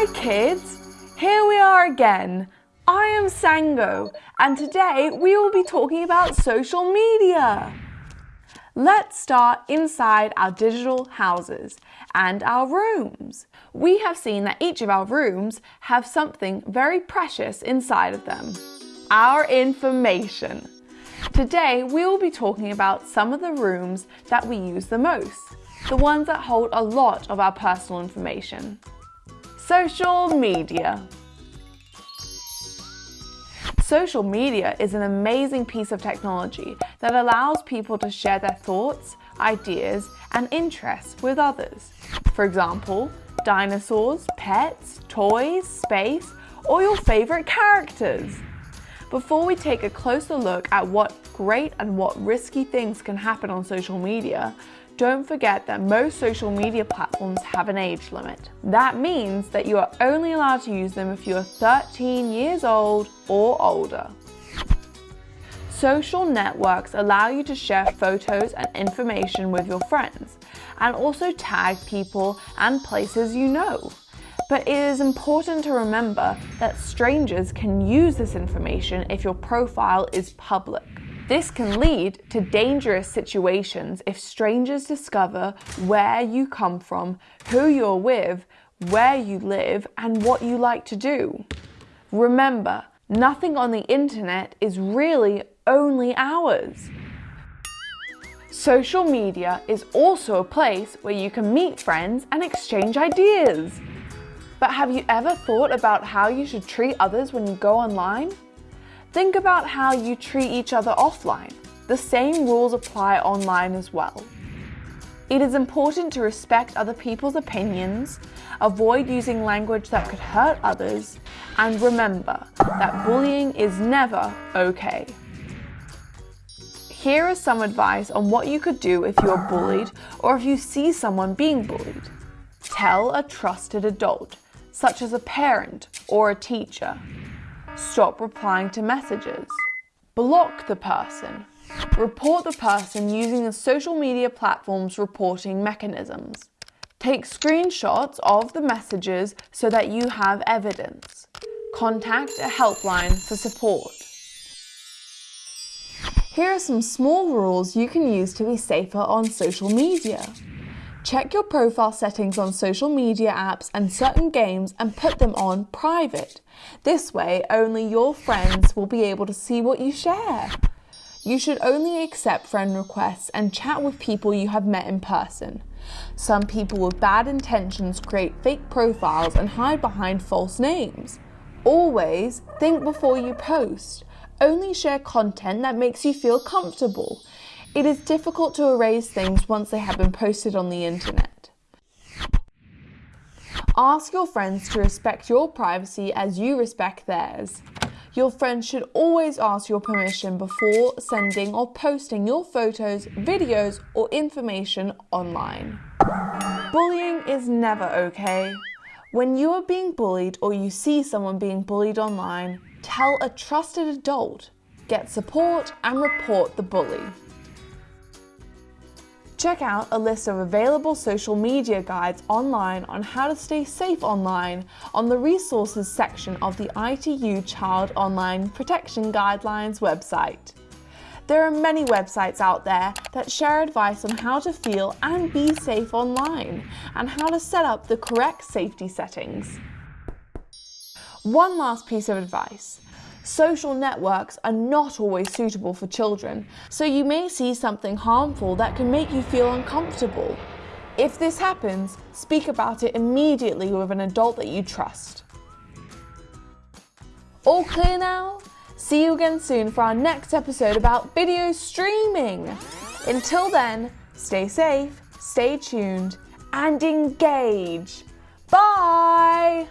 Hi kids! Here we are again. I am Sango and today we will be talking about social media. Let's start inside our digital houses and our rooms. We have seen that each of our rooms have something very precious inside of them. Our information. Today we will be talking about some of the rooms that we use the most, the ones that hold a lot of our personal information. Social media. Social media is an amazing piece of technology that allows people to share their thoughts, ideas and interests with others. For example, dinosaurs, pets, toys, space or your favourite characters. Before we take a closer look at what great and what risky things can happen on social media, don't forget that most social media platforms have an age limit. That means that you are only allowed to use them if you are 13 years old or older. Social networks allow you to share photos and information with your friends and also tag people and places you know. But it is important to remember that strangers can use this information if your profile is public. This can lead to dangerous situations if strangers discover where you come from, who you're with, where you live, and what you like to do. Remember, nothing on the internet is really only ours. Social media is also a place where you can meet friends and exchange ideas. But have you ever thought about how you should treat others when you go online? Think about how you treat each other offline. The same rules apply online as well. It is important to respect other people's opinions, avoid using language that could hurt others, and remember that bullying is never okay. Here is some advice on what you could do if you are bullied or if you see someone being bullied. Tell a trusted adult such as a parent or a teacher. Stop replying to messages. Block the person. Report the person using the social media platform's reporting mechanisms. Take screenshots of the messages so that you have evidence. Contact a helpline for support. Here are some small rules you can use to be safer on social media. Check your profile settings on social media apps and certain games and put them on private. This way, only your friends will be able to see what you share. You should only accept friend requests and chat with people you have met in person. Some people with bad intentions create fake profiles and hide behind false names. Always think before you post. Only share content that makes you feel comfortable. It is difficult to erase things once they have been posted on the internet. Ask your friends to respect your privacy as you respect theirs. Your friends should always ask your permission before sending or posting your photos, videos or information online. Bullying is never okay. When you are being bullied or you see someone being bullied online, tell a trusted adult, get support and report the bully. Check out a list of available social media guides online on how to stay safe online on the resources section of the ITU Child Online Protection Guidelines website. There are many websites out there that share advice on how to feel and be safe online and how to set up the correct safety settings. One last piece of advice. Social networks are not always suitable for children, so you may see something harmful that can make you feel uncomfortable. If this happens, speak about it immediately with an adult that you trust. All clear now? See you again soon for our next episode about video streaming. Until then, stay safe, stay tuned, and engage. Bye!